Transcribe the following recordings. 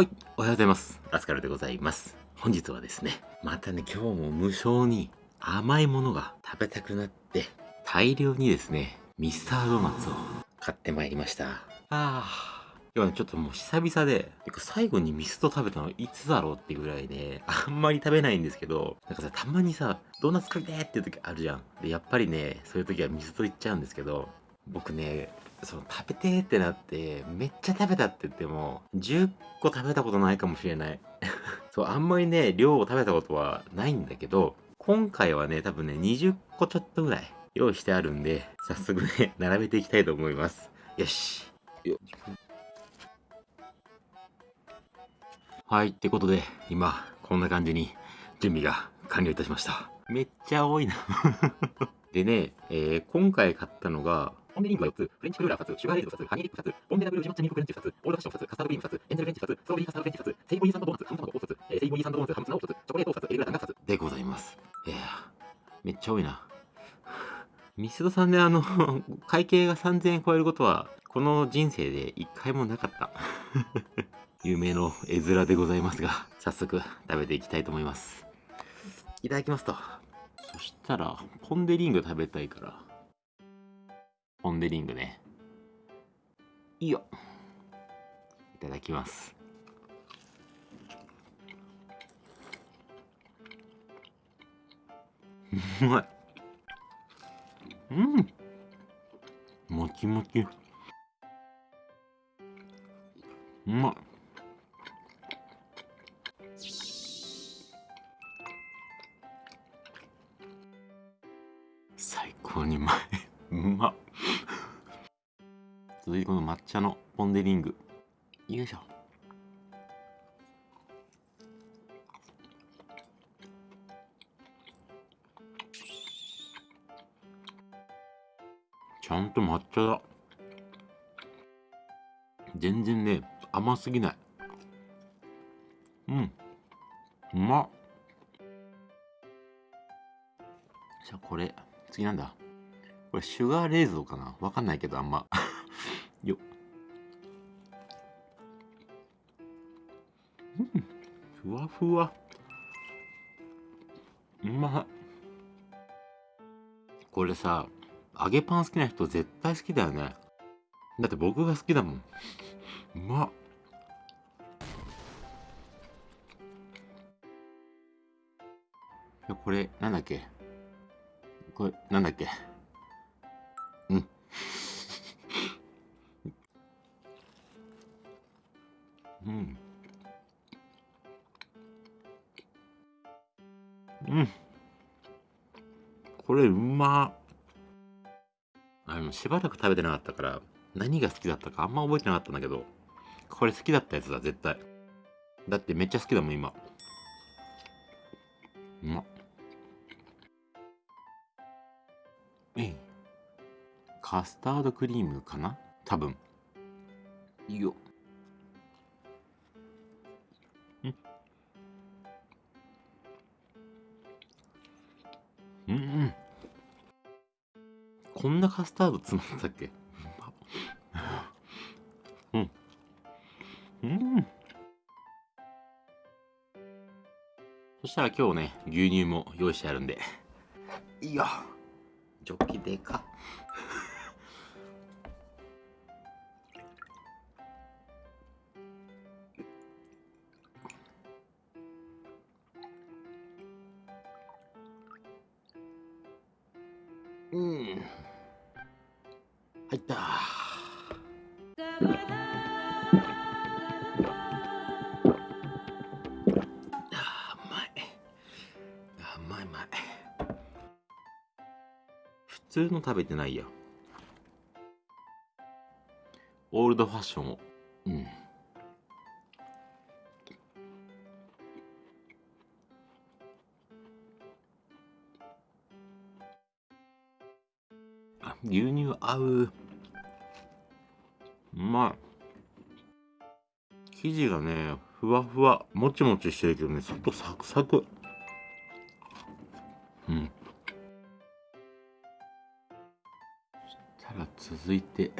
はい、おはようございます。アスカルでございます。本日はですね、またね、今日も無性に甘いものが食べたくなって、大量にですね、ミスタードーナツを買ってまいりました。ああ。今日はね、ちょっともう久々で、最後にミスト食べたのいつだろうっていうぐらいね、あんまり食べないんですけど、なんかさ、たまにさ、ドーナツ食べてっていう時あるじゃん。で、やっぱりね、そういう時はミストいっちゃうんですけど、僕ね、その食べてーってなって、めっちゃ食べたって言っても、10個食べたことないかもしれない。そう、あんまりね、量を食べたことはないんだけど、今回はね、多分ね、20個ちょっとぐらい用意してあるんで、早速ね、並べていきたいと思います。よし。よはい、ってことで、今、こんな感じに準備が完了いたしました。めっちゃ多いな。でね、えー今回買ったのが、ポンデリングが4つ、フレンチクルーラー2つ、シュガーレーズ2つ、ハニーリップ2つ、ボンベダブルジュマッチミルクフレンチ2つ、オールドファッション2つ、カスタードクリーム2つ、エンゼルフレンチ2つ、ストロベリーカスタードフレンチ2つ、セイボリーサンドドーナツ、ハム卵1つ、えーセイボリーサンドドーナツ、ハムツナを1つ、チョコレートを2つ、エビグラタンが2つでございます。いやーめっちゃ多いな。ミスドさんであの、会計が3000円超えることは、この人生で一回もなかった。有名の絵面でございますが、早速食べていきたいと思います。いただきますと。そしたら、ポンデリング食べたいから、ポンデリングね。いいよ。いただきます。うまい。うん。もちもち。うまい。最高にうまい。うまっ。続いてこの抹茶のポン・デ・リング。よいしょ。ちゃんと抹茶だ。全然ね、甘すぎない。うん。うまっ。じゃあこれ、次なんだこれシュガーレーズンかな？わかんないけどあんま。よ。うん。ふわふわ。うま。これさ、揚げパン好きな人絶対好きだよね。だって僕が好きだもん。うまっ。これ、なんだっけ？これ、なんだっけ？うん。うん。これ、うまあの、しばらく食べてなかったから、何が好きだったかあんま覚えてなかったんだけど、これ好きだったやつだ、絶対。だってめっちゃ好きだもん、今。うまっ。えい。カスタードクリームかな？多分。いいよ。カスタード詰まったっけ？うん。うん。そしたら今日ね、牛乳も用意してあるんで。いいよ。ジョッキでかっ。うん。入った。あーうまい。あうまいうまい。普通の食べてないや。オールドファッションを。うん。あ牛乳合う。まい。生地がね、ふわふわ、もちもちしてるけどね、外サクサク。うん。そしたら続いて、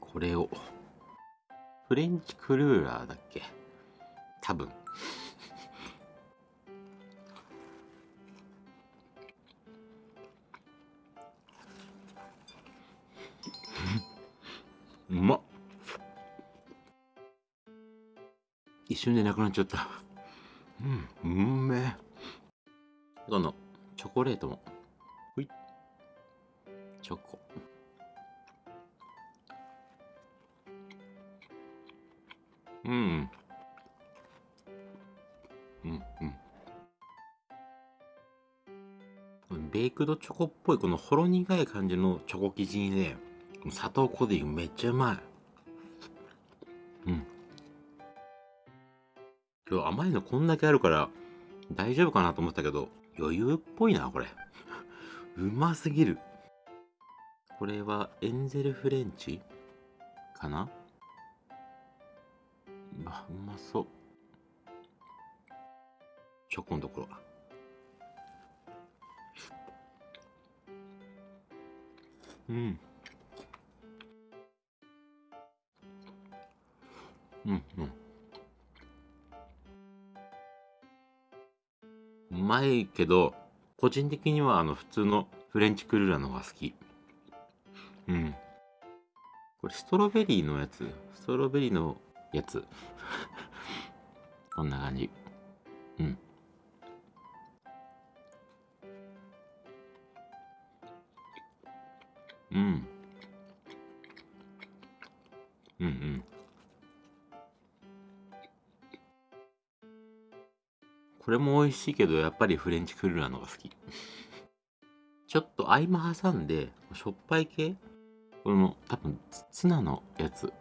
これを。フレンチクルーラーだっけ？多分一瞬でなくなっちゃった。うんうんめ。えこのチョコレートも。ほい。チョコ。うん。うんうん。ベイクドチョコっぽいこのほろ苦い感じのチョコ生地にね砂糖コーディングめっちゃうまい。今日甘いのこんだけあるから大丈夫かなと思ったけど余裕っぽいなこれ。うますぎる。これはエンゼルフレンチ？かな？あうまそう。チョコのところうん。うんうん。うまいけど個人的にはあの普通のフレンチクルーラーの方が好き。うん。これストロベリーのやつ？ストロベリーのやつ。こんな感じ。うん。うん。うんうん。これも美味しいけどやっぱりフレンチクルーラーのが好き。ちょっと合間挟んでしょっぱい系？これも多分ツナのやつ。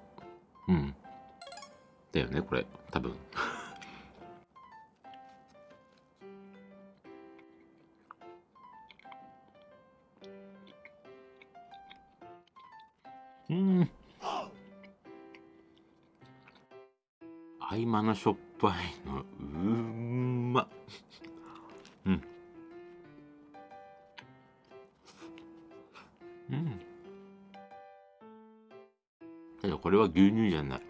うん。だよねこれ。多分。うん。合間のしょっぱいの。は牛乳じゃない。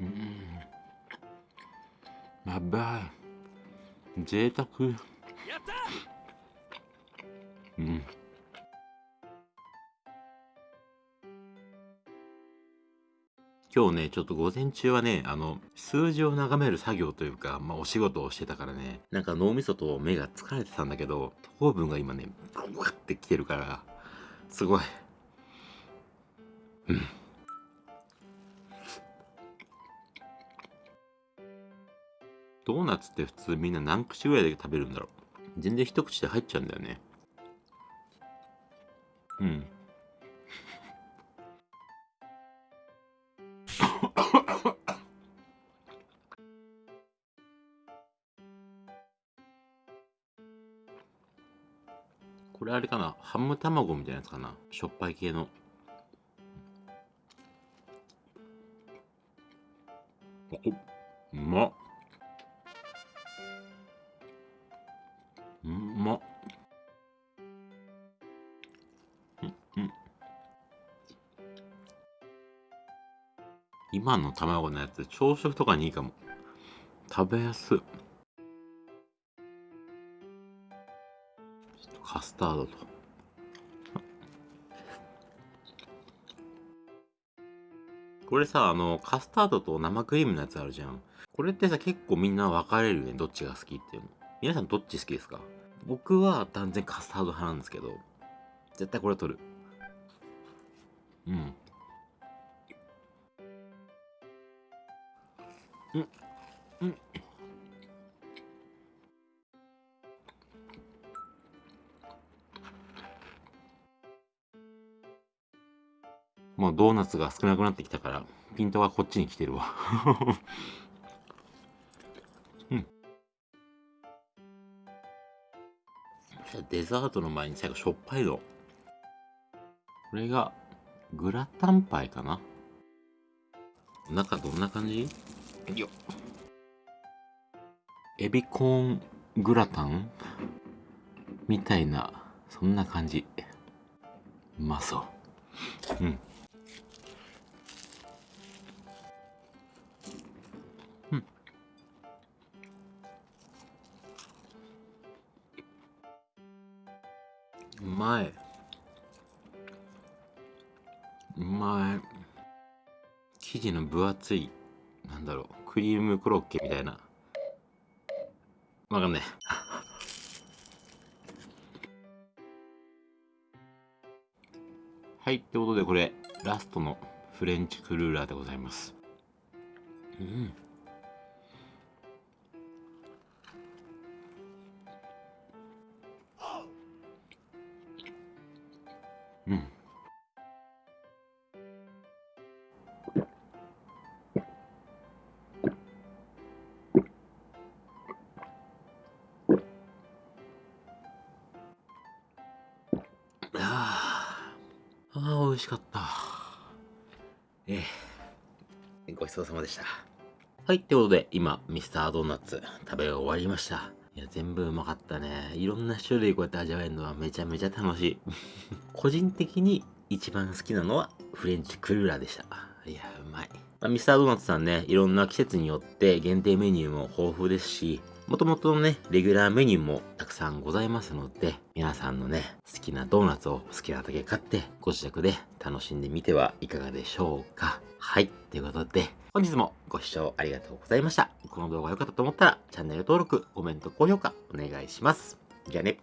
うん。やばい。贅沢。うん。今日ね、ちょっと午前中はね、あの、数字を眺める作業というか、まあお仕事をしてたからね、なんか脳みそと目が疲れてたんだけど、糖分が今ね、ブワってきてるから、すごい。うん。ドーナツって普通みんな何口ぐらいで食べるんだろう全然一口で入っちゃうんだよね。うん。れあれかな？ハム卵みたいなやつかな？しょっぱい系の。うまっ。うまっ。うんうん。今の卵のやつ朝食とかにいいかも。食べやすい。スタードと。これさ、あの、カスタードと生クリームのやつあるじゃん。これってさ、結構みんな分かれるよね。どっちが好きっていうの。皆さんどっち好きですか？僕は断然カスタード派なんですけど、絶対これ取る。うん。うん。うん。もうドーナツが少なくなってきたから、ピントがこっちに来てるわ。うん。デザートの前に最後しょっぱいの。これが、グラタンパイかな中どんな感じ？よ。エビコーングラタン？みたいな、そんな感じ。うまそう。うん。うまい。うまい。生地の分厚い、なんだろう、クリームコロッケみたいな。わかんない。はい、ってことでこれ、ラストのフレンチクルーラーでございます。うん。あ、美味しかった。ええ。ごちそうさまでした。はい、ってことで、今、ミスタードーナツ食べ終わりました。いや、全部うまかったね。いろんな種類こうやって味わえるのはめちゃめちゃ楽しい。個人的に一番好きなのはフレンチクルーラーでした。いや。まあ、ミスタードーナツさんね、いろんな季節によって限定メニューも豊富ですし、もともとのね、レギュラーメニューもたくさんございますので、皆さんのね、好きなドーナツを好きなだけ買って、ご自宅で楽しんでみてはいかがでしょうか。はい。ということで、本日もご視聴ありがとうございました。この動画が良かったと思ったら、チャンネル登録、コメント、高評価お願いします。じゃあね。